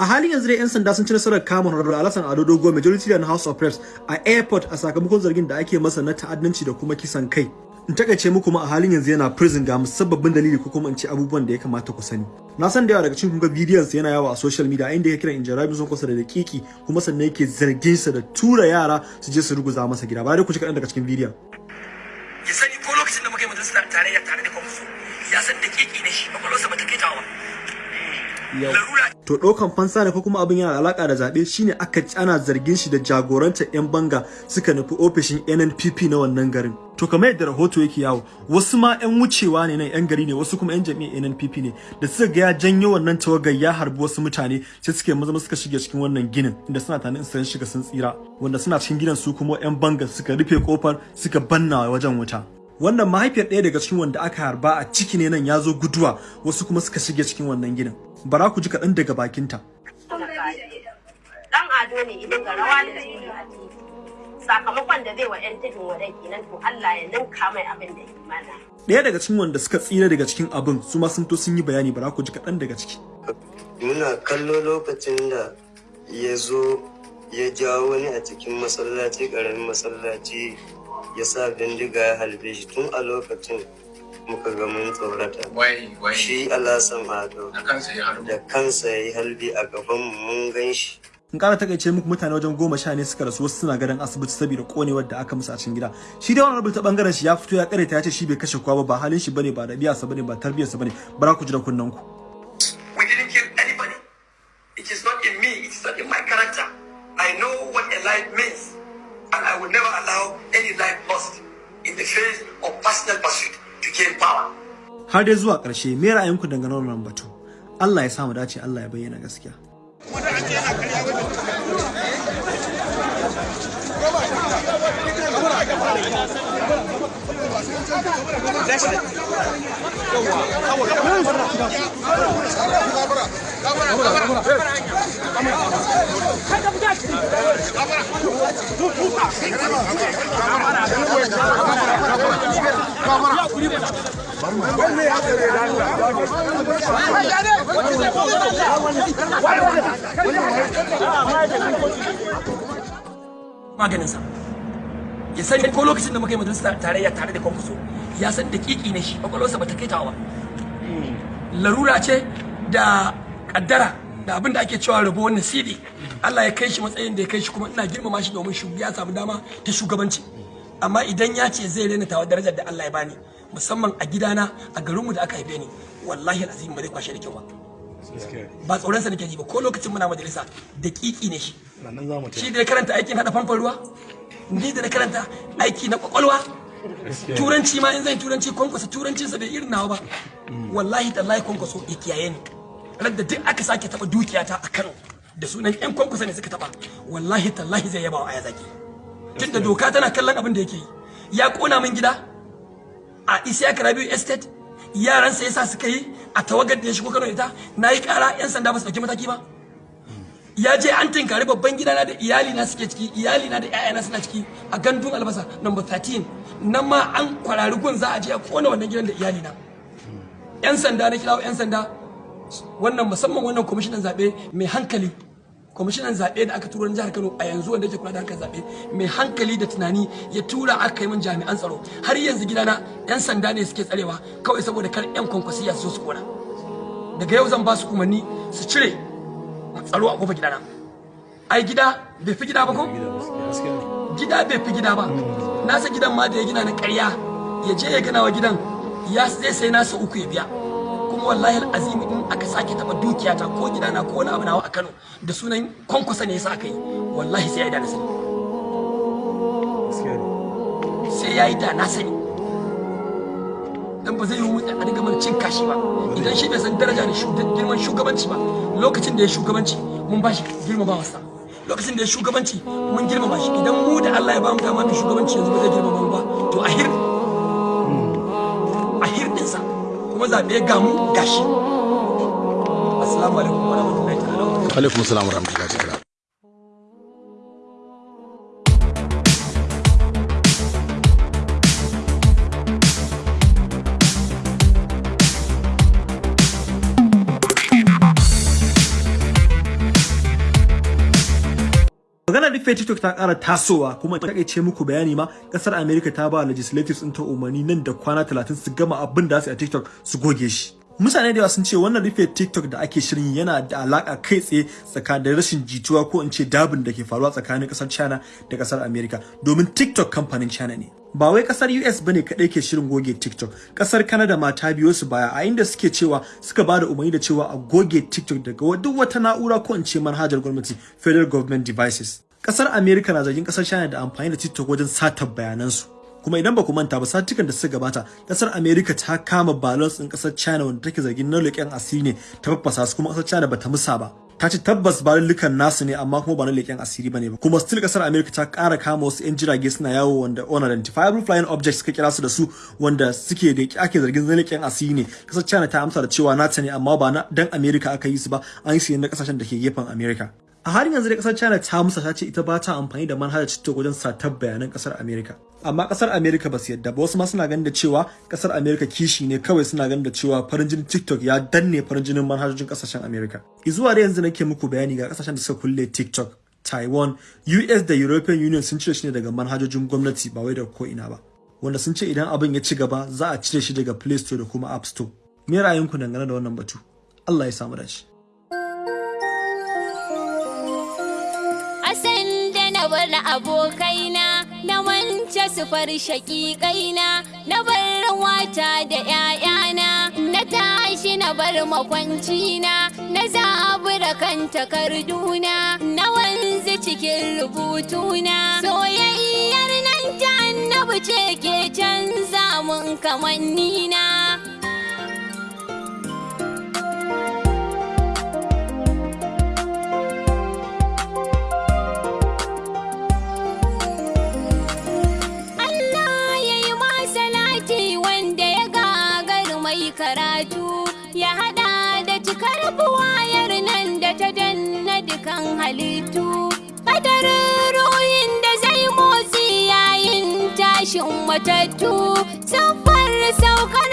a halin yanzu dai 'yan sanda sun ci nasarar kama honorable alasan ado dogo majority leader house of reps a airport a sakamakon zargin da ake masa na ta'addanci da kuma kisan kai. In taƙaice muku ma a halin yanzu yana prison ga musabbabin dalili ko kuma in ce abubuwan da ya kamata ku sani. Na san da yawa daga cikin kun ga bidiyon sa yana yawo a social media inda yake kira injarabi sun kusa da dakiki kuma sannan yake zargin sa da tura yara su je su ruguza masa gida. Ba dai ku ci kaɗan daga cikin bidiyon. Ya sani ko lokacin da muka yi majalisar tarayya tare da kwamfuso ya san dakiki ne shi kwakwalwarsa ba ta kai tawa larura to ɗaukan fansa ne ko kuma abin yana alaka da zaɓe shine aka ana zargin shi da jagorantar 'yan banga suka nufi ofishin NNPP na wannan garin. To kamar yadda rahoto yake yawo wasu ma 'yan wucewa ne nan 'yan gari ne wasu kuma 'yan jami'ar NNPP ne da suka ga ya janyo wannan tawagar ya harbi wasu mutane sai suka maza suka shige cikin wannan ginin inda suna tanin sun shiga sun tsira wanda suna cikin gidan su kuma 'yan banga suka rufe ƙofar suka banna wajen wuta. Wannan mahaifiyar ɗaya daga cikin wanda aka harba a ciki ne nan ya zo guduwa wasu kuma suka shige cikin wannan gidan bara ku ji kaɗan daga bakinta. Dan ado ne idan ga rawa da jini a titi. Sakamakon da zai wa yan tudun wadai kenan to Allah ya ninka mai abin da ɗaya daga cikin wanda suka tsira daga cikin abin su ma sun to sun yi bayani bara ku ji kaɗan daga ciki. Muna kallo lokacin da ya zo ya jawo wani a cikin masallaci ƙaramin masallaci ya sa bindiga ya halbe shi tun a lokacin. Muka ga mun tsorata. Shi ado da kansa ya harbu da kansa ya yi halbi a gaban mu mun gan shi. In ƙara taƙaice muku mutane wajen goma sha ne suka rasu wasu suna gadon asibiti saboda konewar da aka musu a cikin gida. Shi dai wannan ta ɓangaren shi ya fito ya kareta ya ce shi bai kashe kowa ba ba halin shi ba ne ba ɗabi'arsa ba ne ba tarbiyarsa ba ne. Bara ku ji da kunnen ku. We didn't kill anybody. It is not in me it is not in my character. I know what a life means and i will never allow any life lost in the face of personal pursuit. To gain power. Har dai zuwa ƙarshe me ra'ayinku dangane da wannan batu? Allah ya samu dace Allah ya bayyana gaskiya. Maganinsa. Ya sani ko lokacin da muka yi majalisar tarayya tare da kwamfuso ya san dakiki ne shi kwakwalwarsa ba ta kai ba. Larura ce da kaddara da abin da ake cewa rabo wannan sidi Allah ya kai shi matsayin da ya kai shi kuma ina girmama shi domin ya samu dama ta shugabanci. Amma idan ya ce zai rena tawa darajar da Allah ya bani musamman a gidana a garinmu da aka haife ni wallahi azim ba zai kwashe da kyau ba. Ba tsoronsa nake ji ba. Ko lokacin muna majalisa dakiki ne shi. Shi da ya karanta aikin hada famfan ruwa ni da na karanta aiki na ƙwaƙwalwa turanci ma in zan turanci kwankwasa turancinsa bai irin nawa ba. Wallahi tallahi kwankwaso ya kiyaye ni. Radda duk aka sake taba dukiyata a Kano da sunan yan kwankwasa ne suka taba wallahi tallahi zai yaba wa aya zaki tunda doka tana kallon abin da yake yi. Ya kona min gida a Isiya Rabiu Estate. Yaransa yasa suka yi a tawagar da ya shigo Kano ita. Na yi kara yan sanda ba su ɗauki mataki ba. Ya je an tinkari babban gidana da iyali na suke ciki iyali na da ƴaƴana suna ciki a gandun albasa number 13 nan ma an kwarari gun za a je a kona wannan gidan da iyali na yan sanda na kirawo yan sanda. Wannan musamman wannan kwamishinan zaɓe mai hankali. Kwamishinan zaɓe da aka tura na jihar Kano a yanzu wanda yake kula da harkar zaɓe mai hankali da tunani ya tura aka yi min jami'an tsaro. Har yanzu gidana yan sanda ne suke tsarewa kawai saboda kar yan kwankwasiya su su kona. Daga yau zan ba su umarni su cire tsaro a ƙofar gidana. Ai gida bai fi gida ba ko? Gida bai fi gida ba. Nasa gidan ma da ya gina na ƙarya ya je ya gina wa gidan ya zai sai nasa uku ya biya. Kuma wallahi azimi in aka sake taba dukiyata ko gidana ko wani abu nawa a Kano da sunan kwankwasa ne yasa aka yi wallahi sai ya yi da na sani. Sai ya yi da na sani. Dan ba zai yi mutu a dinga mana cin kashi ba. Idan shi bai san daraja da girman shugabanci ba lokacin da ya shugabanci mun ba shi girmamawa sa lokacin da ya shugabanci mun girmama shi. Idan mu da Allah ya ba mu dama da shugabanci yanzu ba zai girmama mu ba. To a hir dinsa kuma zaɓe ga mu gashi assalamu alaikum wa rahmatullahi ta'ala alaikum salam wa rahmatullahi ta'ala. Maganar rufe tiktok ta kara tasowa kuma ta ce muku bayani ma ƙasar america ta ba legislatives ɗin ta umarni nan da kwana 30 su gama abin da su a tiktok su goge shi. Mutane da yawa sun ce wannan rufe tiktok da ake shirin yana da alaka kai tsaye tsakanin rashin jituwa ko in ce dabin da ke faruwa tsakanin ƙasar china da ƙasar america. Domin tiktok kamfanin china ne. Ba wai ƙasar US ba ne kadai ke shirin goge TikTok. Kasar Canada ma ta biyo su baya a inda suke cewa suka ba da umarni da cewa a goge TikTok daga duk wata na'ura ko in ce manhajar gwamnati Federal Government Devices. Kasar America na zargin ƙasar China da amfani da TikTok wajen satar bayanansu. Kuma idan ba ku manta ba satukan da suka gabata ƙasar America ta kama balance din ƙasar China wanda take zargin na asiri ne ta faffasa su kuma ƙasar China bata musa ba. Ta ce tabbas balullukan nasu ne amma kuma ba na leƙen asiri ba ne ba. Kuma still ƙasar America ta ƙara kama wasu 'yan jirage suna yawo wanda unidentifiable flying objects suka kira su da su wanda suke da ake zargin na leƙen asiri ne. Kasar China ta amsa da cewa nata ne amma ba na dan America aka yi su ba. An yi su ne na ƙasashen da ke gefen America. A halin yanzu da ƙasar China ta musa ta ce ita ba ta amfani da manhajar TikTok wajen satar bayanan ƙasar America amma ƙasar America ba su yadda ba. Wasu ma suna ganin da cewa ƙasar America kishi ne kawai suna ganin da cewa farin jinin TikTok ya danne farin jinin manhajojin ƙasashen America zuwa da yanzu nake muku bayani ga ƙasashen da suka kulle TikTok. Taiwan US da European Union sun cire shi ne daga manhajojin gwamnati ba wai da ko ina ba. Wanda sun ce idan abin ya ci gaba za a cire shi daga Play Store da kuma App Store. Me ra'ayinku dangane da wannan batu? Allah ya samu dace. Abokaina na wance su far shaƙiƙaina na bar wata da ‘ya'yana na tashi na bar makwancina na zabura kan takarduna na wanzu cikin rubutuna soyayyar nan ta annabi ce ke canza mun kamannina. Karatu ya hada da cikar buwayar nan da ta danna dukan halittu. Kadarin ruhin da zai motsi yayin tashin matattu siffar saukar